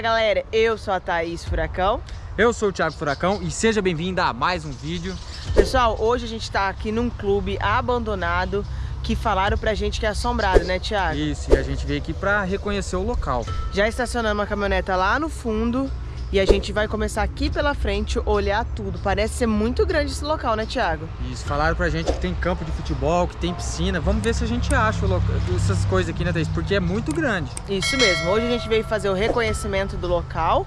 Fala galera, eu sou a Thaís Furacão. Eu sou o Thiago Furacão e seja bem-vindo a mais um vídeo. Pessoal, hoje a gente está aqui num clube abandonado que falaram pra gente que é assombrado, né Thiago? Isso, e a gente veio aqui pra reconhecer o local. Já estacionamos uma caminhoneta lá no fundo e a gente vai começar aqui pela frente, olhar tudo. Parece ser muito grande esse local, né Thiago? Isso, falaram pra gente que tem campo de futebol, que tem piscina. Vamos ver se a gente acha essas coisas aqui, né Thaís? Porque é muito grande. Isso mesmo, hoje a gente veio fazer o reconhecimento do local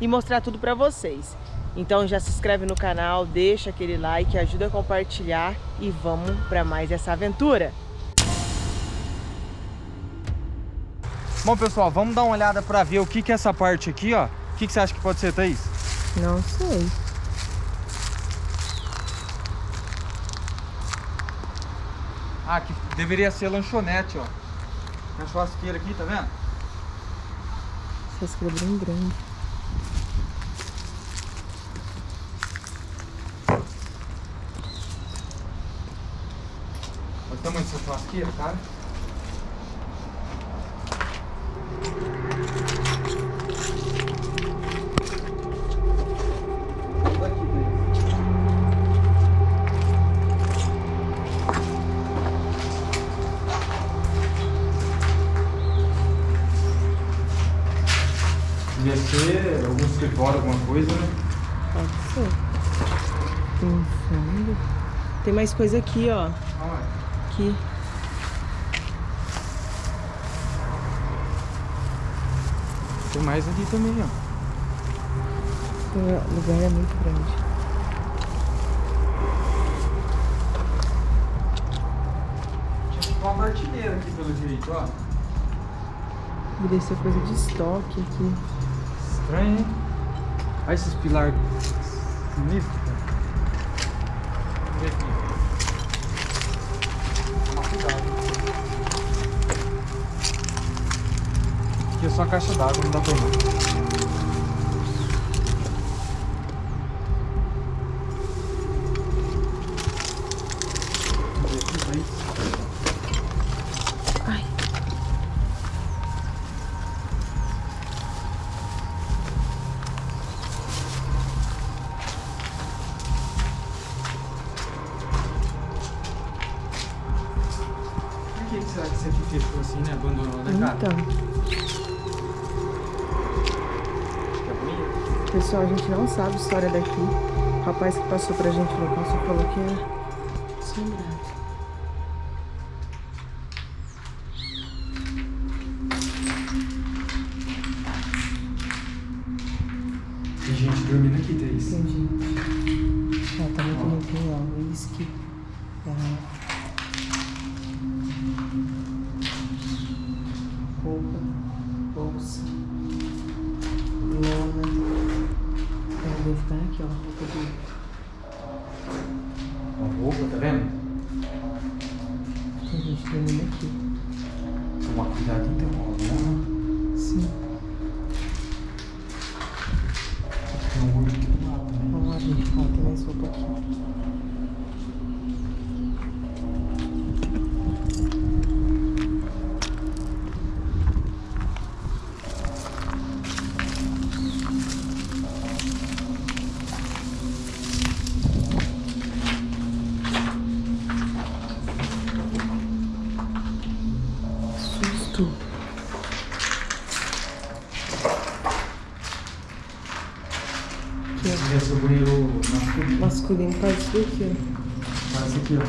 e mostrar tudo pra vocês. Então já se inscreve no canal, deixa aquele like, ajuda a compartilhar e vamos para mais essa aventura. Bom pessoal, vamos dar uma olhada para ver o que que é essa parte aqui, ó. O que, que você acha que pode ser, Thaís? Não sei. Ah, aqui deveria ser lanchonete, ó. Tem uma churrasqueira aqui, tá vendo? Churrasqueira bem grande. Olha o tamanho dessa churrasqueira, cara. Tem mais coisa aqui, ó. Aqui. Tem mais ali também, ó. O lugar é muito grande. Tinha uma martineira aqui pelo jeito, ó. Deveria ser coisa de estoque aqui. Estranho, hein? Olha esses pilares sinistros, só caixa d'água, não dá pra ir. Ai. Por que, será que isso aqui fechou assim, né? Abandonou, né, cara? Então, Fica bonito. Pessoal, a gente não sabe a história daqui. O rapaz que passou pra gente o local só falou que é assombrado. Tem gente dormindo aqui, Thaís. Tem gente. Ó, tá muito limpinho, ó. Whisky. garrafa. Susto. Aqui, ó. Devia ser o masculino. Masculino faz isso daqui, Parece aqui, ó.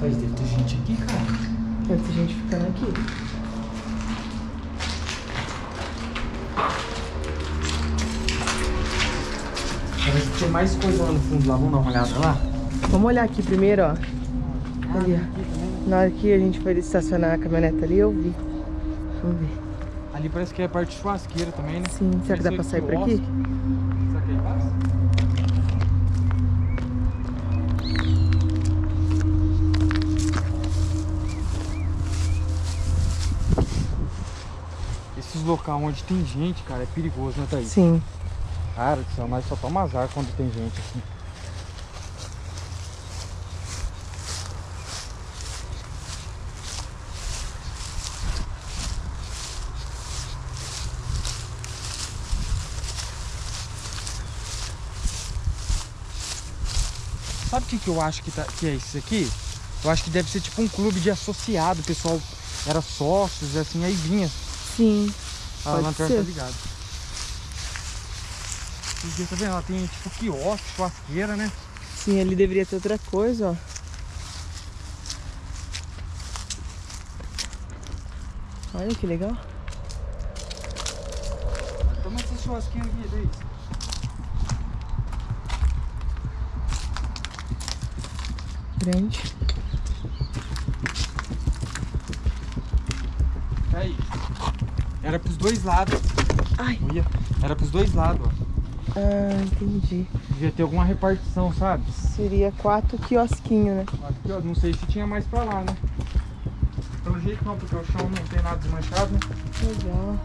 Thaís, deve ter gente aqui, cara. ó. Deve ter gente ficando aqui. Parece que tem mais coisa lá no fundo lá. Vamos dar uma olhada lá? Vamos olhar aqui primeiro, ó. Ali, ó. Na hora que a gente foi estacionar a caminhonete ali, eu vi. Vamos ver. Ali parece que é a parte churrasqueira também, né? Sim, será que dá pra sair por aqui? Será que aí passa? Esses locais onde tem gente, cara, é perigoso, né, Thaís? Sim. Cara nós só toma azar quando tem gente assim. Sabe o que, que eu acho que, tá, que é isso aqui? Eu acho que deve ser tipo um clube de associado, o pessoal era sócios, assim, aí vinha. Sim. A Pode lanterna tá ser. ligada. Porque, tá vendo? Ela tem tipo quiosque, churrasqueira, né? Sim, ali deveria ter outra coisa, ó. Olha que legal. Toma essa churrasqueira aqui, Luiz. Grande. Aí. Era pros dois lados. Ai. Olha. Era pros dois lados, ó. Ah, entendi. Devia ter alguma repartição, sabe? Seria quatro quiosquinhos, né? Aqui, ó, não sei se tinha mais pra lá, né? Pelo jeito não, porque o chão não tem nada desmanchado, né? Legal.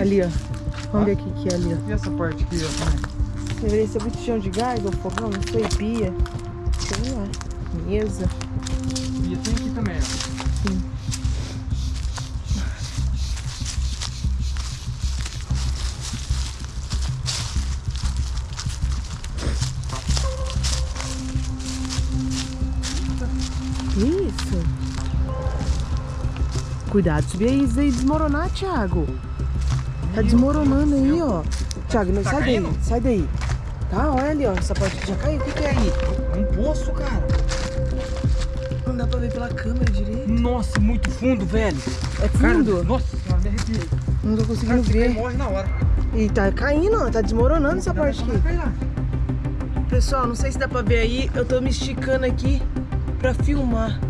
Ali, ó. Vamos ver aqui que é ali, ó. e essa parte aqui, ó, também? Deveria ser botijão de gás ou fogão, não sei, pia. Sei lá. Mesa. E tem aqui também, ó. Sim. Isso? Cuidado, subir aí, aí desmoronar, Thiago. Tá desmoronando aí, ó. Thiago, não Tá sai daí, sai daí. Tá, olha ali, ó. Essa parte já caiu. O que, que é aí? É um poço, cara. Não dá pra ver pela câmera direito. Nossa, muito fundo, velho. É Cara, fundo? nossa senhora, me arrepiei. Não tô Cara, conseguindo e ver. morre na hora. E tá caindo, ó. Tá desmoronando essa parte aqui. Pessoal, não sei se dá pra ver aí. Eu tô me esticando aqui pra filmar.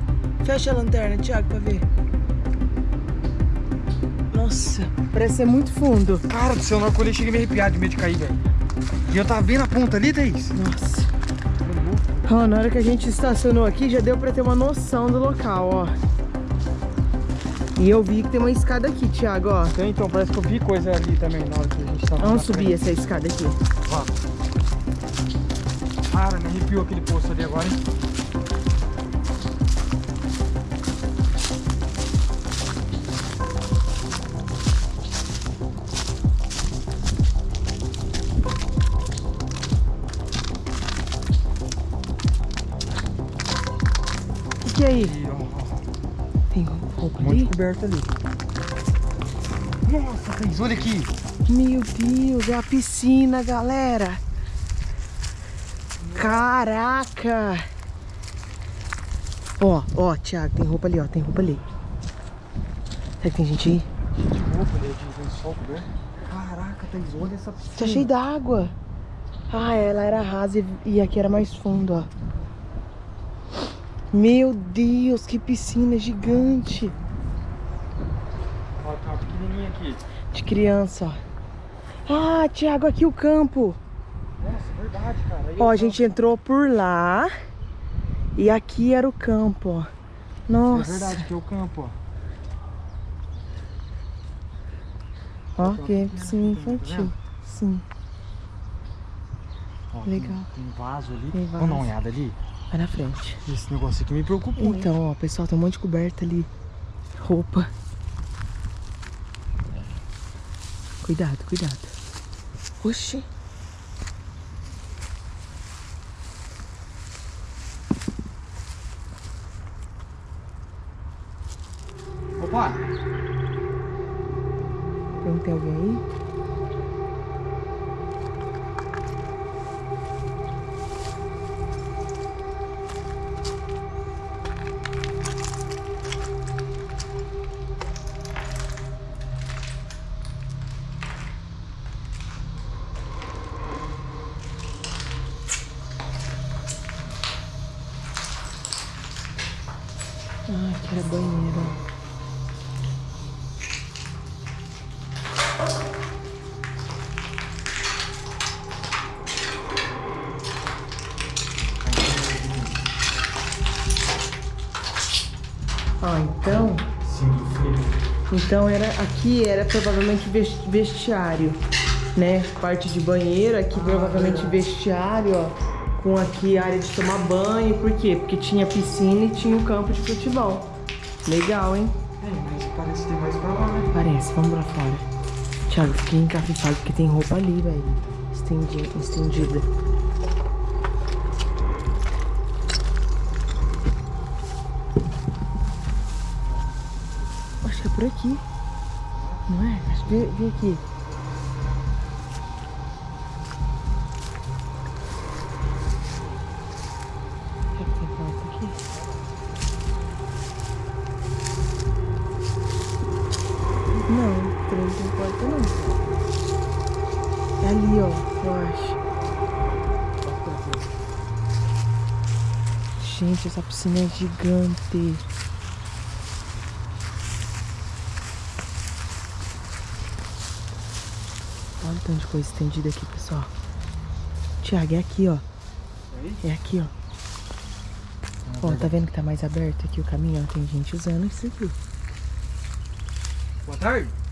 Fecha a lanterna, Thiago, pra ver. Nossa, parece ser muito fundo. Cara do céu, na hora que eu olhei, cheguei a me arrepiar de medo de cair, velho. E eu tava vendo a ponta ali, Thaís. Nossa. Ó, na hora que a gente estacionou aqui, já deu pra ter uma noção do local, ó. E eu vi que tem uma escada aqui, Thiago, ó. Então, então, parece que eu vi coisa ali também na hora que a gente tava na Vamos frente. subir essa escada aqui. Vamos. Cara, me arrepiou aquele poço ali agora, hein? Aí? E, ó, ó, Tem roupa um monte de ali? coberta ali. Nossa, Thaís, olha aqui. Meu Deus, é a piscina, galera. Caraca. Ó, ó, Thiago, tem roupa ali, ó, tem roupa ali. Será que tem gente aí? De roupa ali, de lençol coberto. Caraca, Thaís, olha essa piscina. Tá cheio d'água. Ah, ela era rasa e, e aqui era mais fundo, ó. Meu Deus, que piscina gigante. Ó, uma pequenininha aqui. De criança, ó. Ah, Thiago, aqui o campo. Nossa, verdade, cara. Aí Ó, a gente entrou por lá e aqui era o campo, ó. tava- Nossa. É verdade, que é o campo, ó. Ó, que piscina tá infantil. Sim, Ó, Legal. Tem, tem vaso ali. Tem Vamos dar uma vaso. olhada ali? Vai na frente. Esse negócio aqui me preocupou. Então, ó, pessoal, tem um monte de coberta ali. Roupa. Cuidado, cuidado. Oxi. Opa! Tem alguém aí? Era banheiro. ó. Então, então era aqui era provavelmente ves- vestiário, né? Parte de banheiro, aqui provavelmente vestiário, ó. Com aqui área de tomar banho, por quê? Porque tinha piscina e tinha um campo de futebol. Legal, hein? É, mas parece que tem mais pra lá, né? Parece, vamos pra fora. Thiago, fiquei encafifado porque tem roupa ali, velho. Estendida. estendida. Acho que é por aqui. Não é? Acho que vem aqui. Gente, essa piscina é gigante. Olha o tanto de coisa estendida aqui, pessoal. Tiago, é aqui, ó. É aqui, ó. Ó, tá vendo que tá mais aberto aqui o caminho? Ó, tem gente usando isso aqui. Boa tarde.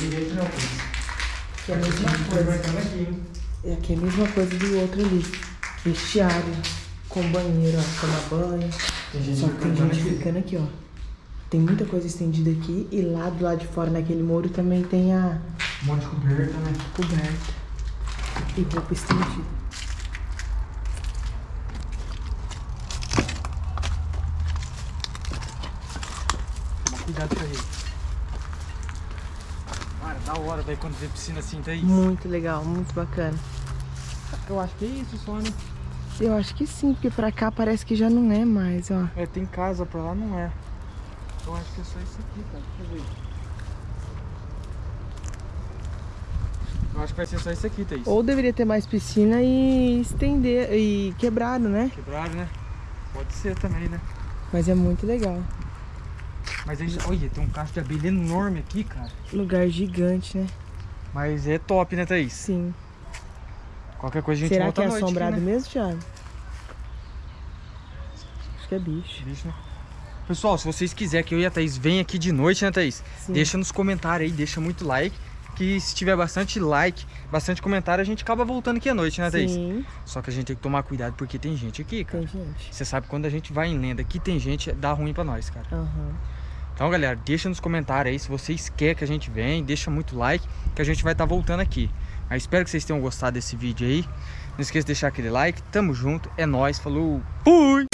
Ninguém não. Que é a mesma coisa. É aqui é a mesma coisa do outro ali. Vestiário, com banheiro, ó, tomar banho. Tem gente Só que tem gente ficando aqui, ó. Tem muita coisa estendida aqui e lá do lado de fora, naquele muro, também tem a Um monte de coberta, né? coberta e roupa estendida. Cuidado com aí. Cara, da hora, velho, quando vê piscina assim, tá isso. Muito legal, muito bacana. Eu acho que é isso só, né? Eu acho que sim, porque pra cá parece que já não é mais, ó. É, tem casa pra lá, não é. Eu acho que é só isso aqui, cara. Deixa eu ver. Eu acho que vai ser só isso aqui, Thaís. Ou deveria ter mais piscina e estender e quebrado, né? Quebraram, né? Pode ser também, né? Mas é muito legal. Mas aí, olha, tem um cacho de abelha enorme aqui, cara. Lugar gigante, né? Mas é top, né, Thaís? Sim. Qualquer coisa a gente Será volta que é à noite aqui, assombrado né? mesmo, Thiago? Acho que é bicho. Bicho, né? Pessoal, se vocês quiserem que eu e a Thaís venha aqui de noite, né, Thaís? Sim. Deixa nos comentários aí, deixa muito like. Que se tiver bastante like, bastante comentário, a gente acaba voltando aqui à noite, né, Thaís? Sim, Só que a gente tem que tomar cuidado porque tem gente aqui, cara. tem gente. Você sabe quando a gente vai em lenda que tem gente, dá ruim pra nós, cara. Aham. Então, galera, deixa nos comentários aí se vocês querem que a gente venha, deixa muito like, que a gente vai estar voltando aqui. Mas espero que vocês tenham gostado desse vídeo aí. Não esqueça de deixar aquele like. Tamo junto, é nóis, falou, fui!